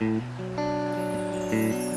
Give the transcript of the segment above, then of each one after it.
Thank you.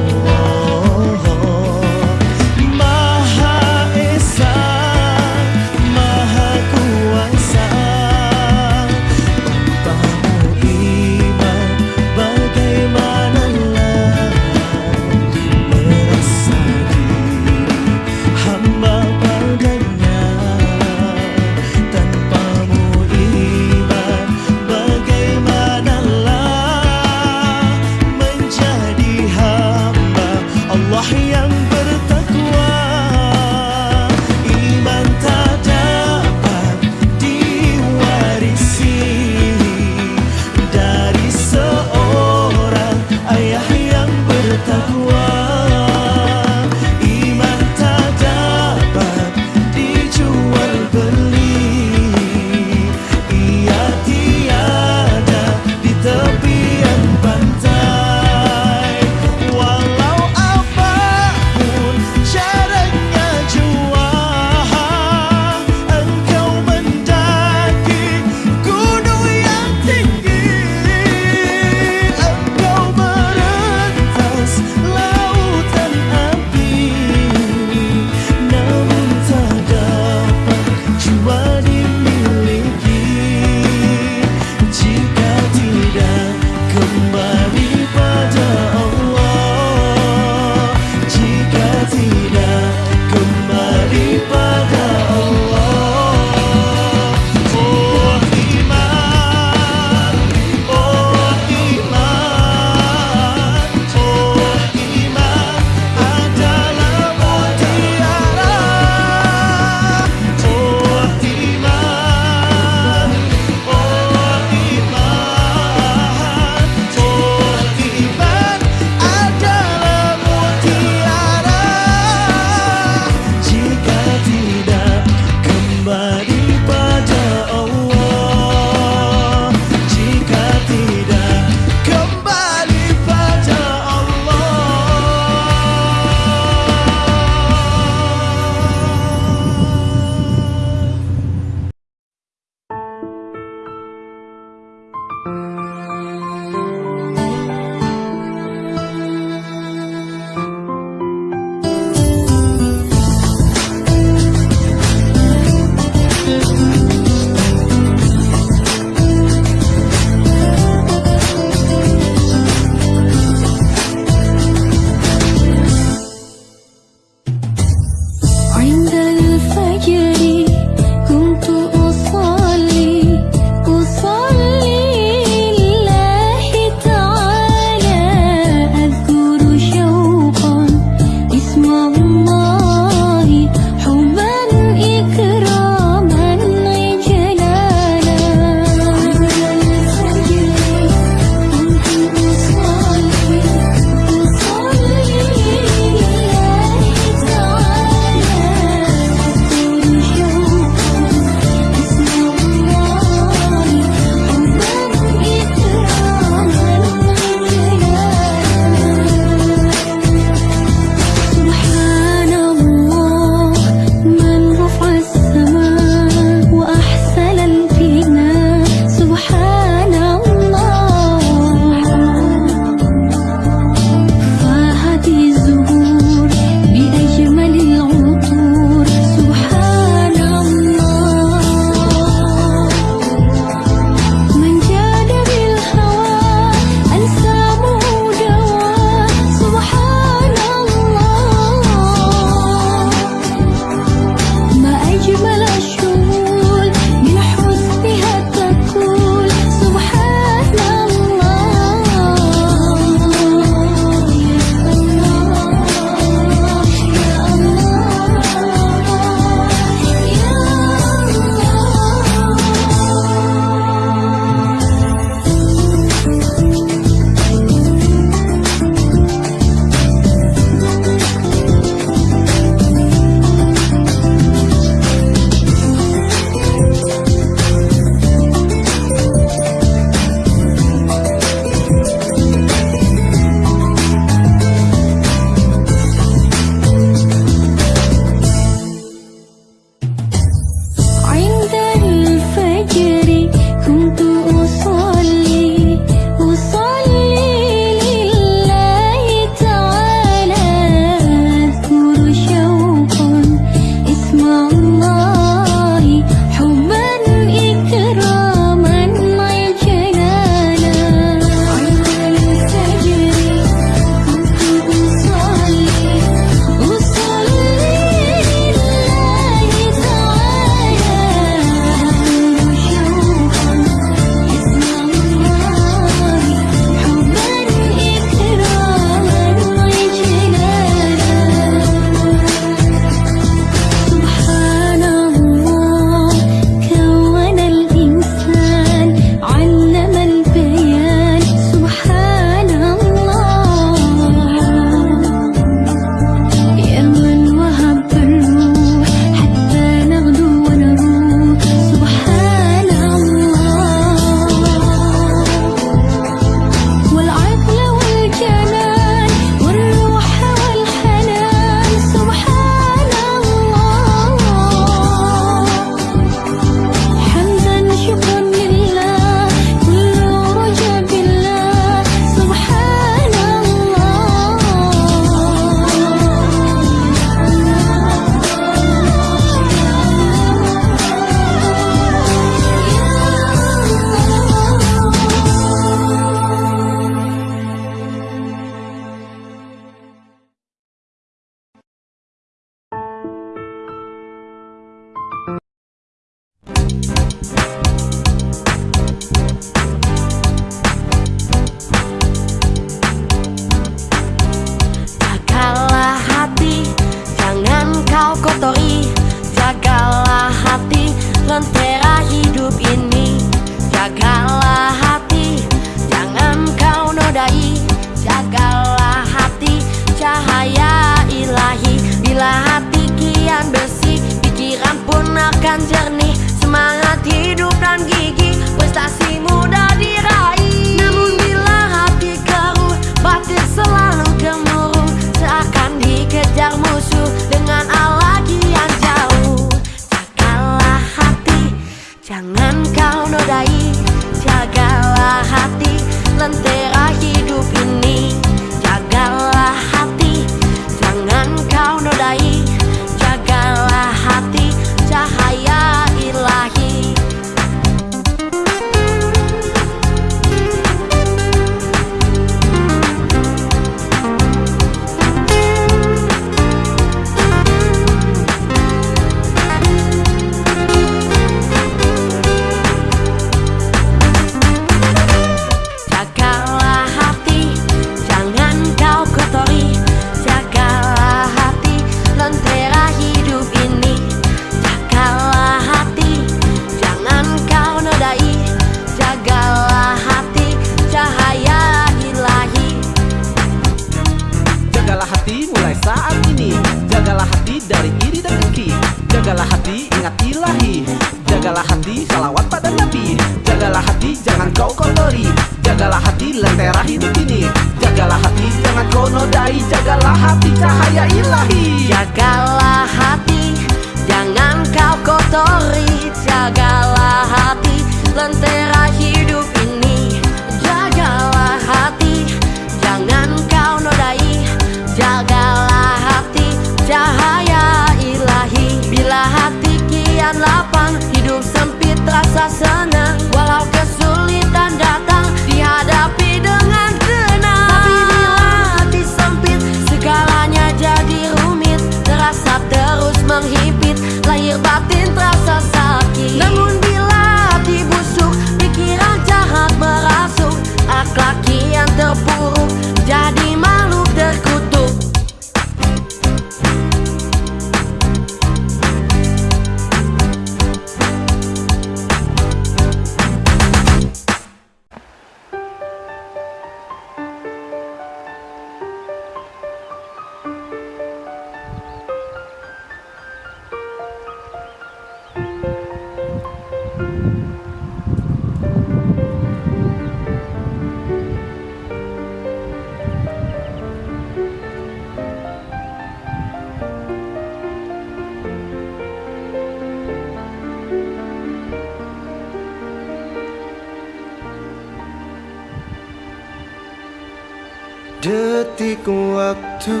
Waktu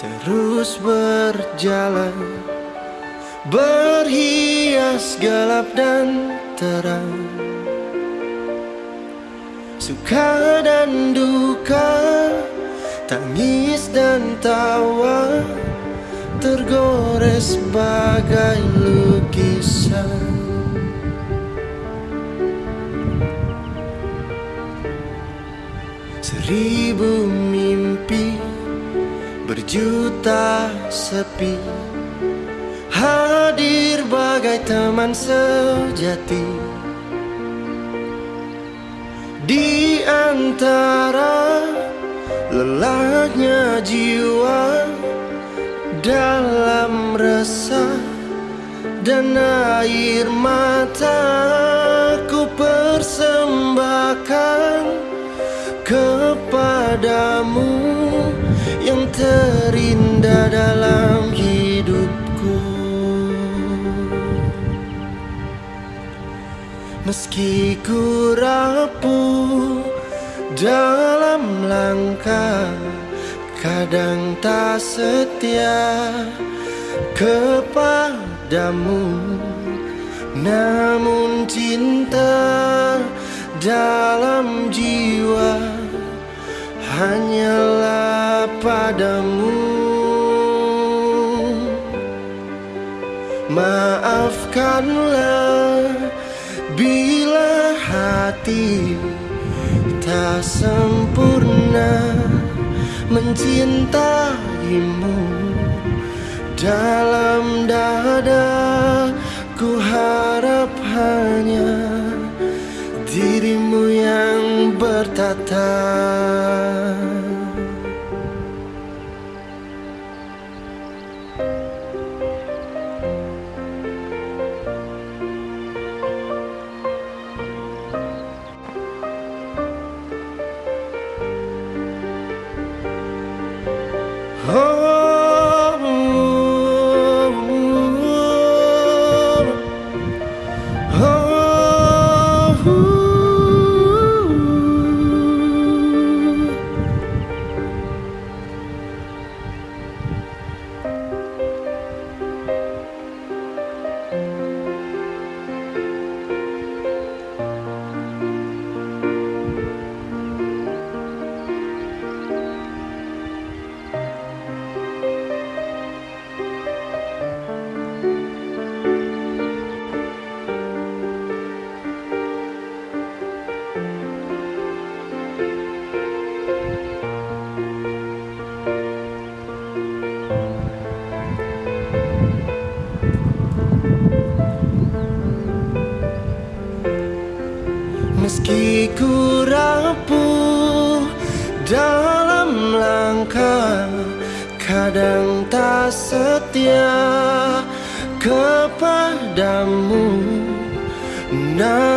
terus berjalan Berhias gelap dan terang. Suka dan duka Tangis dan tawa Tergores bagai lukisan. Seribu mimpi berjuta sepi. Hadir bagai teman sejati. Di antara lelahnya jiwa Dalam resah dan air mata Ku persembahkan padamu yang terindah dalam hidupku. Meski ku rapuh dalam langkah Kadang tak setia kepadamu. Namun cinta dalam jiwa hanyalah padamu Maafkanlah bila hati tak sempurna mencintaimu dalam dada ku harap hanya dirimu yang bertatap. kadang tak setia kepadamu. Nah.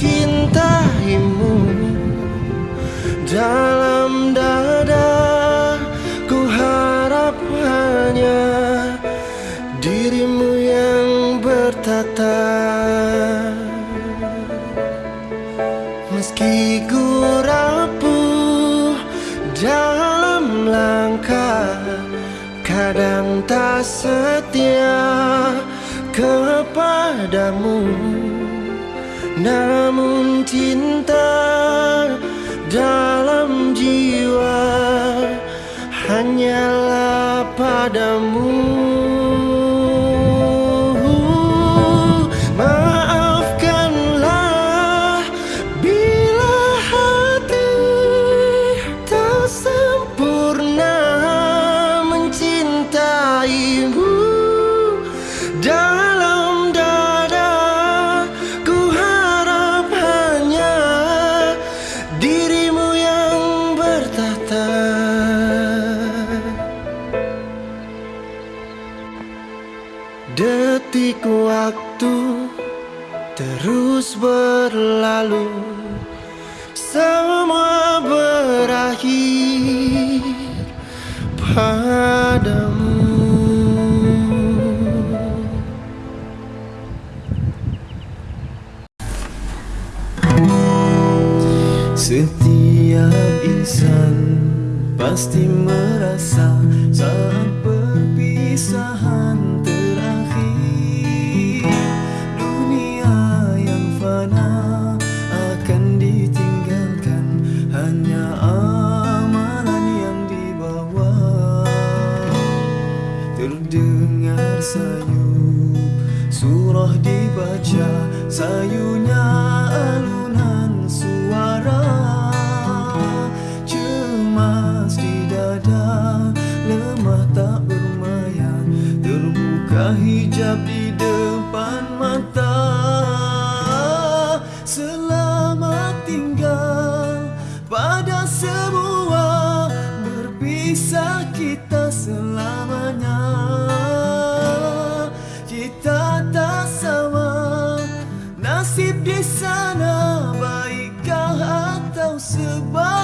Cintaimu dalam dada ku harap hanya dirimu yang bertata. Meski ku rapuh dalam langkah kadang tak setia kepadamu. Namun cinta dalam jiwa Hanyalah padamu. Detik waktu terus berlalu Semua berakhir padamu. Setiap insan pasti merasa saat perpisahan 再有。to.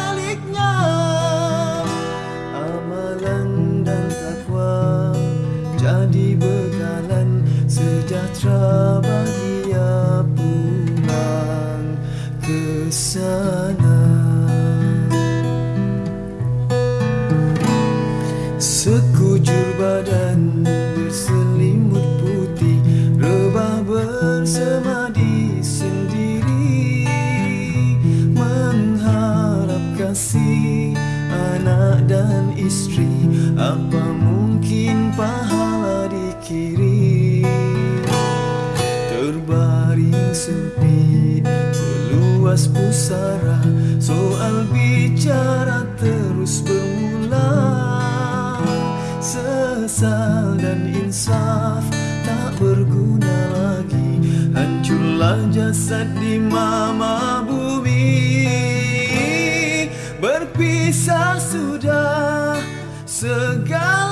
sepi Seluas pusara Soal bicara terus berulang Sesal dan insaf Tak berguna lagi Hancurlah jasad di mama bumi. Berpisah sudah segala